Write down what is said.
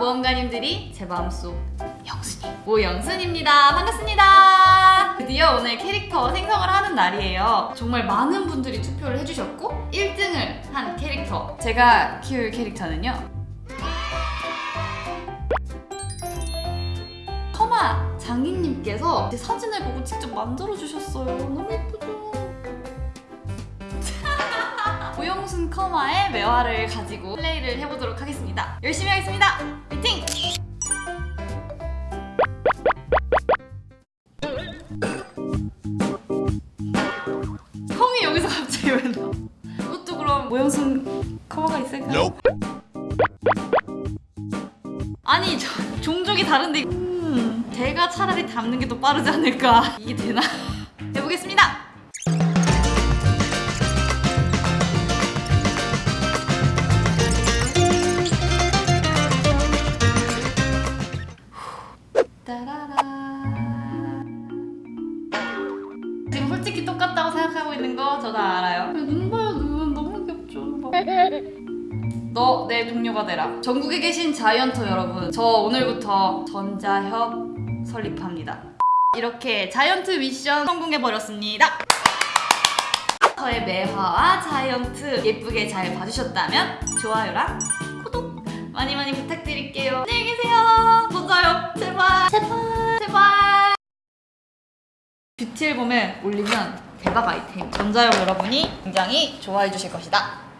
모험가님들이 제 마음속 영순이 모영순입니다. 반갑습니다. 드디어 오늘 캐릭터 생성을 하는 날이에요. 정말 많은 분들이 투표를 해주셨고 1등을 한 캐릭터 제가 키울 캐릭터는요. 커마 장인님께서 제 사진을 보고 직접 만들어 주셨어요. 너무 예쁘죠? 커마의 매화를 가지고 플레이를 해보도록 하겠습니다. 열심히 하겠습니다. 화이팅! 형이 여기서 갑자기 왜 나? 이것도 그럼 모영순 커마가 있을까요? 아니 저, 종족이 다른데 음, 제가 차라리 담는 게 더 빠르지 않을까 이게 되나? 해보겠습니다. 따라라. 지금 솔직히 똑같다고 생각하고 있는 거 저 다 알아요. 눈 봐요 눈 너무 귀엽죠. 너 내 동료가 되라. 전국에 계신 자이언터 여러분, 저 오늘부터 전자협 설립합니다. 이렇게 자이언트 미션 성공해 버렸습니다. 저의 매화와 자이언트 예쁘게 잘 봐주셨다면 좋아요랑 구독 많이 많이 부탁드릴게요. 안녕히 계세요. 뷰티 앨범에 올리면 대박 아이템. 전자용 여러분이 굉장히 좋아해 주실 것이다.